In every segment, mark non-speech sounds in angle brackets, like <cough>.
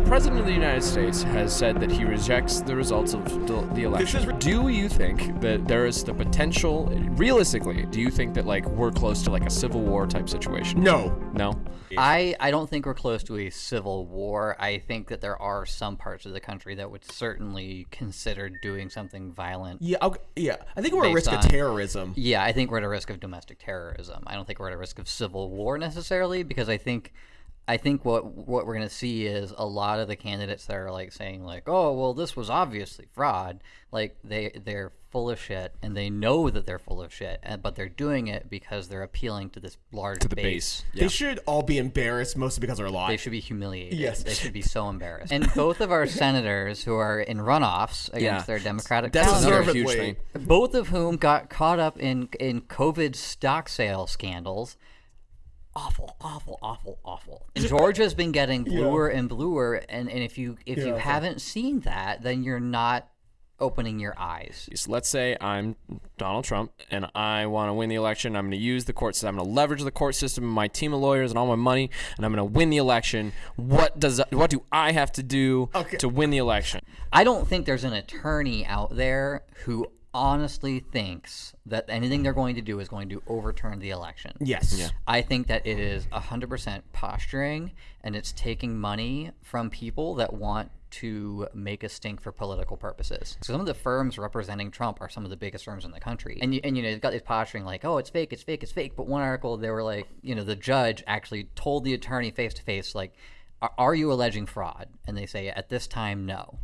the president of the United States has said that he rejects the results of the, the election. do you think that there is the potential, realistically, do you think that like we're close to like a civil war type situation? No. No. I, I don't think we're close to a civil war. I think that there are some parts of the country that would certainly consider doing something violent. Yeah, I'll, yeah. I think we're at Based risk of terrorism. Yeah, I think we're at a risk of domestic terrorism. I don't think we're at a risk of civil war necessarily because I think I think what what we're going to see is a lot of the candidates that are like saying like, "Oh, well this was obviously fraud." Like they they're full of shit and they know that they're full of shit, and, but they're doing it because they're appealing to this large To the base. They should all be embarrassed, mostly because they're They should be humiliated. Yes. They should be so embarrassed. <laughs> And both of our senators who are in runoffs against Yeah. their Democratic That's counterparts, another Deservedly. huge thing. both of whom got caught up in in COVID stock sale scandals. Awful, awful, awful, awful. <laughs> Georgia's been getting bluer and bluer, and, and if you if you Yeah. haven't seen that, then you're not opening your eyes. So let's say I'm Donald Trump and I want to win the election. I'm going to use the court system. I'm going to leverage the court system and my team of lawyers and all my money, and I'm going to win the election. What does what do I have to do Okay. to win the election? I don't think there's an attorney out there who honestly thinks that anything they're going to do is going to overturn the election. Yes. I think that it is 100% posturing and it's taking money from people that want to make a stink for political purposes. So some of the firms representing Trump are some of the biggest firms in the country. And you, and you know, they've got this posturing like, oh, it's fake, it's fake, it's fake. But one article, they were like, you know, the judge actually told the attorney face to face, like, "Are- are you alleging fraud? And they say, at this time, no.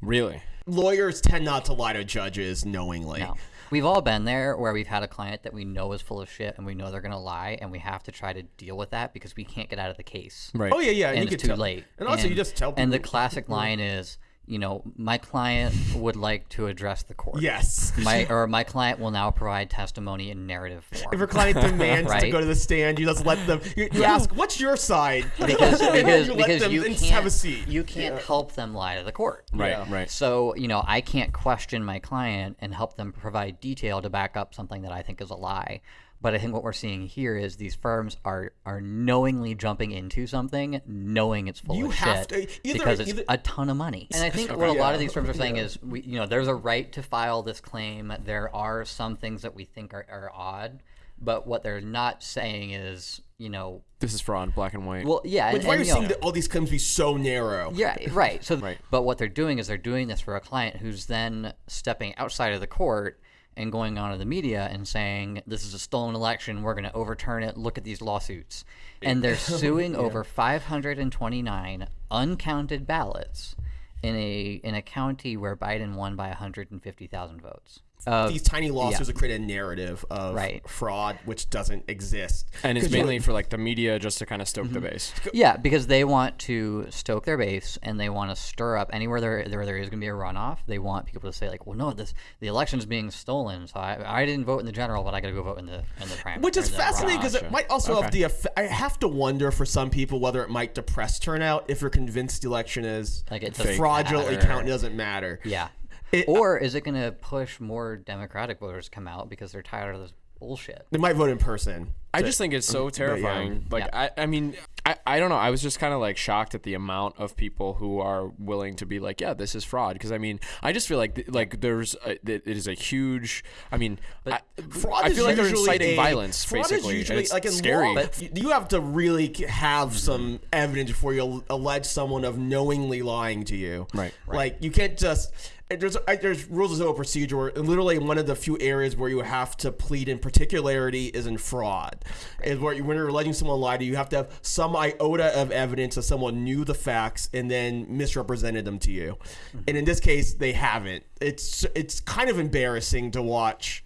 Really? Lawyers tend not to lie to judges knowingly. No. We've all been there where we've had a client that we know is full of shit and we know they're going to lie and we have to try to deal with that because we can't get out of the case. Right. Oh yeah, yeah. And you it's too tell. late. And also, you just tell people. And the classic <laughs> line is, you know, my client would like to address the court. yes. My or my client will now provide testimony in narrative form. If your client <laughs> demands to go to the stand, you just let them. You, you ask, "What's your side?" <laughs> because <laughs> And then because you let because them you can't have a seat. you can't help them lie to the court. Right. Yeah. Right. So, you know, I can't question my client and help them provide detail to back up something that I think is a lie. But I think what we're seeing here is these firms are are knowingly jumping into something, knowing it's full You of have shit to- either- because it's either- a ton of money. And I think what a lot of these firms are saying is, we, you know, there's a right to file this claim. There are some things that we think are, are odd, but what they're not saying is, you know, This is fraud, black and white. well, yeah, Which and, why and, you're you know, seeing that all these claims be so narrow. yeah, right. So, <laughs> Right. but what they're doing is they're doing this for a client who's then stepping outside of the court and going on to the media and saying, "This is a stolen election. We're going to overturn it. Look at these lawsuits." And they're <laughs> suing over 529 uncounted ballots in a in a county where Biden won by 150,000 votes. Uh, These tiny lawsuits have created a narrative of Right. fraud which doesn't exist. and it's mainly for like the media just to kind of stoke the Mm-hmm. base. Yeah, because they want to stoke their base and they want to stir up anywhere there there, there is going to be a runoff. They want people to say like, "Well, no, this the election's being stolen, so I, I didn't vote in the general, but I got to go vote in the in the primary." Which is fascinating because it might also have the. Eff- I have to wonder for some people whether it might depress turnout if you're convinced the election is Like, it doesn't fraudulently matter. counted doesn't matter. Yeah. It- or is it going to push more Democratic voters to come out because they're tired of this bullshit? They might vote in person. I just think it's so terrifying. Like I, I mean, I, I don't know. I was just kind of like shocked at the amount of people who are willing to be like, yeah, this is fraud. Because I mean, I just feel like th- like there's a, it it is a huge. I mean, I, Fraud I is feel like they're usually inciting a- violence fraud is basically. and usually it's like in scary. law, you- you have to really have some mm-hmm. evidence before you allege someone of knowingly lying to you. Right, Like you can't just. And There's there's rules of civil procedure. Where literally, one of the few areas where you have to plead in particularity is in fraud. Is where you, when you're alleging someone lied to you, you have to have some iota of evidence that someone knew the facts and then misrepresented them to you. And in this case, they haven't. It's it's kind of embarrassing to watch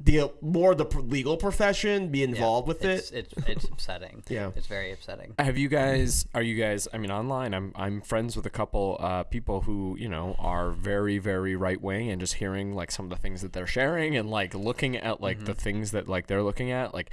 the more the legal profession be involved with it's, it. It's it's upsetting. <laughs> Yeah. It's very upsetting. Have you guys? Are you guys? I mean, online, I'm I'm friends with a couple uh, people who you know are very very right wing, and just hearing like some of the things that they're sharing, and like looking at like the things that like they're looking at, like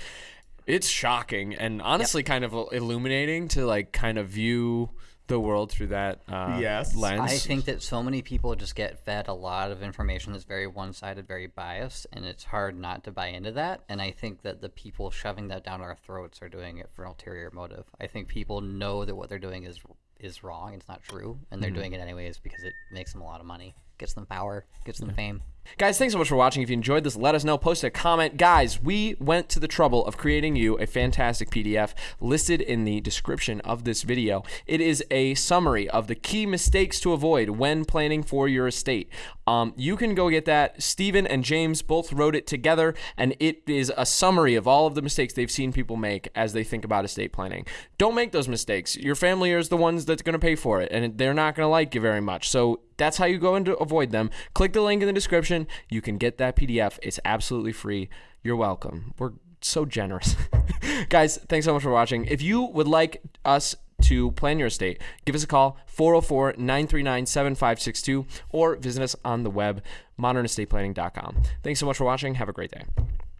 it's shocking and honestly kind of illuminating to like kind of view the world through that uh, Yes. lens. I think that so many people just get fed a lot of information that's very one-sided, very biased, and it's hard not to buy into that. And I think that the people shoving that down our throats are doing it for an ulterior motive. I think people know that what they're doing is is wrong. It's not true, and they're doing it anyways because it makes them a lot of money, gets them power, gets them fame. Guys, thanks so much for watching. If you enjoyed this, let us know. Post a comment. Guys, we went to the trouble of creating you a fantastic PDF listed in the description of this video. It is a summary of the key mistakes to avoid when planning for your estate. Um, you can go get that. Stephen and James both wrote it together, and it is a summary of all of the mistakes they've seen people make as they think about estate planning. Don't make those mistakes. Your family is the ones that's going to pay for it, and they're not going to like you very much. So that's how you go and avoid them. Click the link in the description. You can get that PDF. It's absolutely free. You're welcome. We're so generous. <laughs> Guys, thanks so much for watching. If you would like us to plan your estate, give us a call 404 939 7562 or visit us on the web modernestateplanning.com. Thanks so much for watching. Have a great day.